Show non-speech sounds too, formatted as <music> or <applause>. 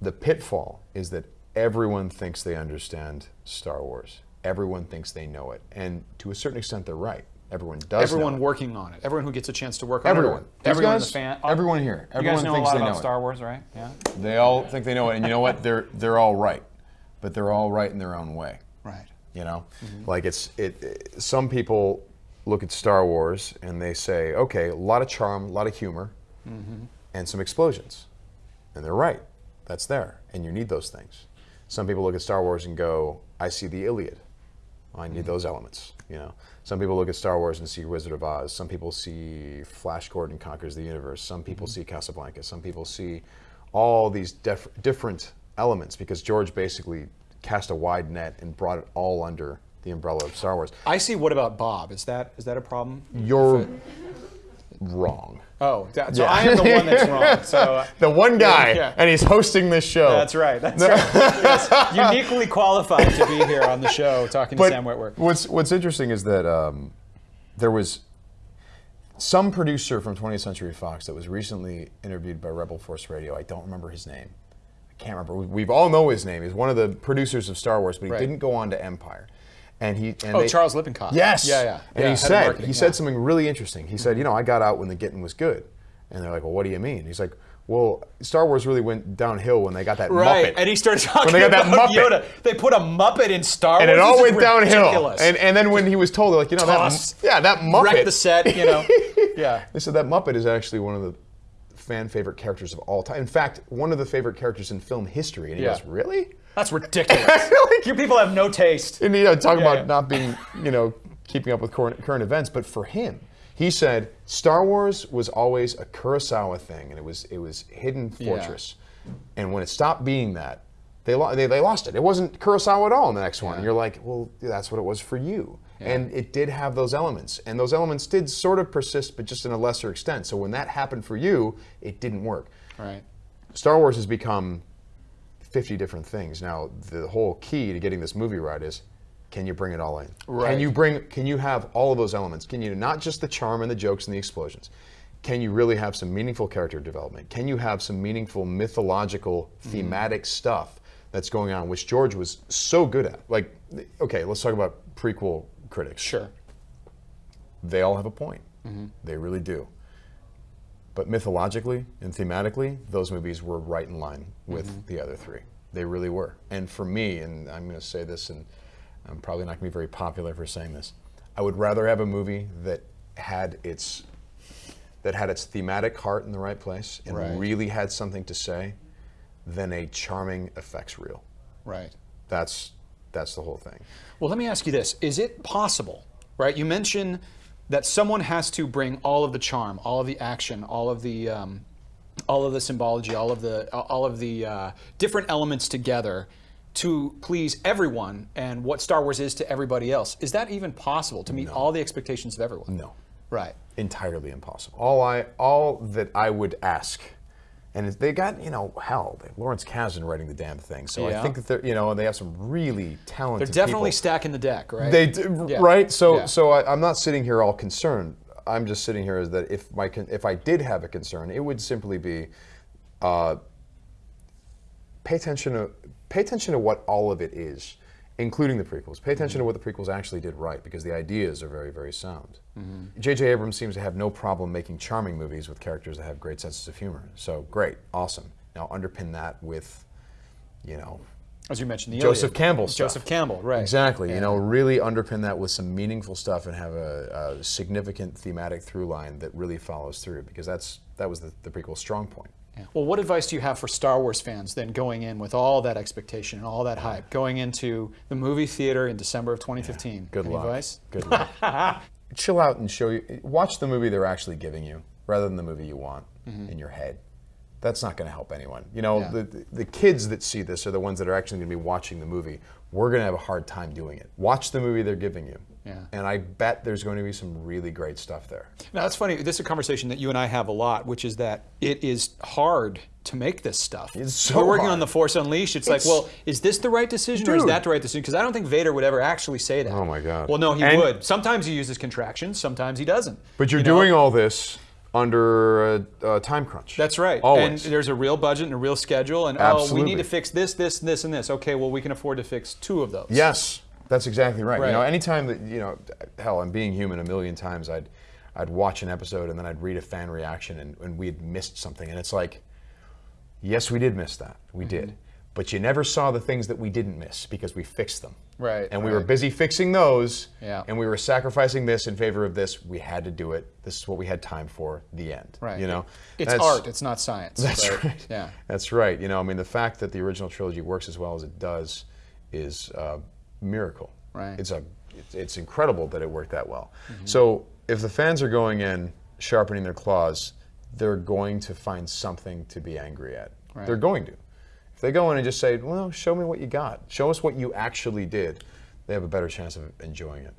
the pitfall is that everyone thinks they understand Star Wars. Everyone thinks they know it, and to a certain extent, they're right. Everyone does. Everyone know it. working on it. Everyone who gets a chance to work on Everyone. it. Everyone the fan. everyone here. You Everyone guys know a thinks lot they about know. Star Wars, right? Yeah. They all think they know it, and you know what? They're they're all right, but they're all right in their own way. Right. You know, Mm-hmm. like it's it, it- Some people look at Star Wars and they say, okay, a lot of charm, a lot of humor, Mm-hmm. and some explosions, and they're right. That's there, and you need those things. Some people look at Star Wars and go, I see the Iliad. I need those elements. You know, some people look at Star Wars and see Wizard of Oz. Some people see Flash Gordon conquers the universe. Some people Mm-hmm. see Casablanca. Some people see all these def- different elements because George basically cast a wide net and brought it all under the umbrella of Star Wars. I see. What about Bob? Is that is that a problem? You're wrong. Oh, so Yeah. I am the one that's wrong. <laughs> So uh, The one guy, Yeah. and he's hosting this show. that's right. That's right. Yes, uniquely qualified to be here on the show talking to Sam Witwer. what's what's interesting is that um, there was some producer from 20th Century Fox that was recently interviewed by Rebel Force Radio. I don't remember his name. I can't remember. We, we all know his name. He's one of the producers of Star Wars, but he Right. didn't go on to Empire. And he and Oh, they- Charles Lippincott. Yes. Yeah, yeah. And Yeah, he said he yeah. said something really interesting. He said, you know, I got out when the getting was good. And they're like, well, what do you mean? He's like, well, Star Wars really went downhill when they got that Right, Muppet. and he started talking they got that about Muppet. Yoda. They put a Muppet in Star and Wars. And it all went is downhill. And and then when he was told, like, you know, that yeah, that Muppet. wreck the set. You know. <laughs> Yeah. They said that Muppet is actually one of the fan favorite characters of all time. In fact, one of the favorite characters in film history. And he Yeah. goes, really? That's ridiculous. <laughs> Like- you people have no taste. And you know, talking Yeah, about yeah. not being, you know, keeping up with current, current events, but for him, he said Star Wars was always a Kurosawa thing, and it was it was hidden fortress. And when it stopped being that, they, lo- they they lost it. It wasn't Kurosawa at all in the next one. And you're like, well, that's what it was for you. And it did have those elements, and those elements did sort of persist, but just in a lesser extent. So when that happened for you, it didn't work. Right. Star Wars has become 50 different things. Now, the whole key to getting this movie right is can you bring it all in? Right. Can you bring can you have all of those elements? Can you not just the charm and the jokes and the explosions? Can you really have some meaningful character development? Can you have some meaningful mythological mm-hmm. thematic stuff that's going on which George was so good at? Like okay, let's talk about prequel critics. Sure. They all have a point. Mm-hmm. They really do. But mythologically and thematically, those movies were right in line with mm-hmm. the other three. They really were. And for me, and I'm going to say this, and I'm probably not going to be very popular for saying this, I would rather have a movie that had its that had its thematic heart in the right place and Right. really had something to say than a charming effects reel. Right. That's that's the whole thing. Well, let me ask you this: Is it possible, right? You mentioned that someone has to bring all of the charm, all of the action, all of the, um, all of the symbology, all of the, all of the uh, different elements together to please everyone and what Star Wars is to everybody else. Is that even possible to meet all the expectations of everyone? No. Right. entirely impossible. All I all that I would ask, and they got you know hell, Lawrence Kasdan writing the damn thing. So Yeah. I think that they're you know they have some really talented. They're definitely people. stacking the deck, right? They do, Yeah. right. So Yeah. so I, I'm not sitting here all concerned. I'm just sitting here is that if my if I did have a concern, it would simply be. Uh, pay attention to pay attention to what all of it is, including the prequels. Pay attention to what the prequels actually did right because the ideas are very very sound. Mm-hmm. J.J. Abrams seems to have no problem making charming movies with characters that have great senses of humor. So great, awesome. Now underpin that with, you know, As you mentioned, the Joseph Iliad. Campbell stuff. Joseph Campbell, right? Exactly. You know, really underpin that with some meaningful stuff and have a, a significant thematic through line that really follows through because that's that was the, the prequel's strong point. Yeah. Well, what advice do you have for Star Wars fans then going in with all that expectation and all that hype, going into the movie theater in December of 2015? Good Any luck. advice? Good luck. <laughs> Chill out and show you. Watch the movie they're actually giving you rather than the movie you want mm-hmm. in your head. That's not going to help anyone. You know. Yeah. the, the kids that see this are the ones that are actually going to be watching the movie. We're going to have a hard time doing it. Watch the movie they're giving you. Yeah. And I bet there's going to be some really great stuff there. Now, that's funny. This is a conversation that you and I have a lot, which is that it is hard to make this stuff. It's so We're working hard. on The Force Unleashed. It's, It's- like, well, is this the right decision or is that the right decision? Because I don't think Vader would ever actually say that. Oh, my God. Well, no, he And- would. Sometimes he uses contractions, sometimes he doesn't. But you're You know? doing all this under a, a time crunch. That's right. Always. And there's a real budget and a real schedule, and oh, we need to fix this, this, this, and this. Okay, well, we can afford to fix two of those. Yes, that's exactly right. Right. You know, anytime that you know, hell, I'm being human a million times. I'd I'd watch an episode and then I'd read a fan reaction and, and we had missed something, and it's like, yes, we did miss that. We Mm-hmm. did, but you never saw the things that we didn't miss because we fixed them. Right, And we were busy fixing those. Yeah. And we were sacrificing this in favor of this. We had to do it. This is what we had time for. The end. Right. You know. It's That's- art. It's not science. That's but- right. Yeah. That's right. You know, I mean, the fact that the original trilogy works as well as it does is a miracle. Right. It's a, it's, incredible that it worked that well. Mm-hmm. So if the fans are going in sharpening their claws, they're going to find something to be angry at. Right. They're going to. If they go in and just say, "Well, show me what you got. Show us what you actually did," they have a better chance of enjoying it.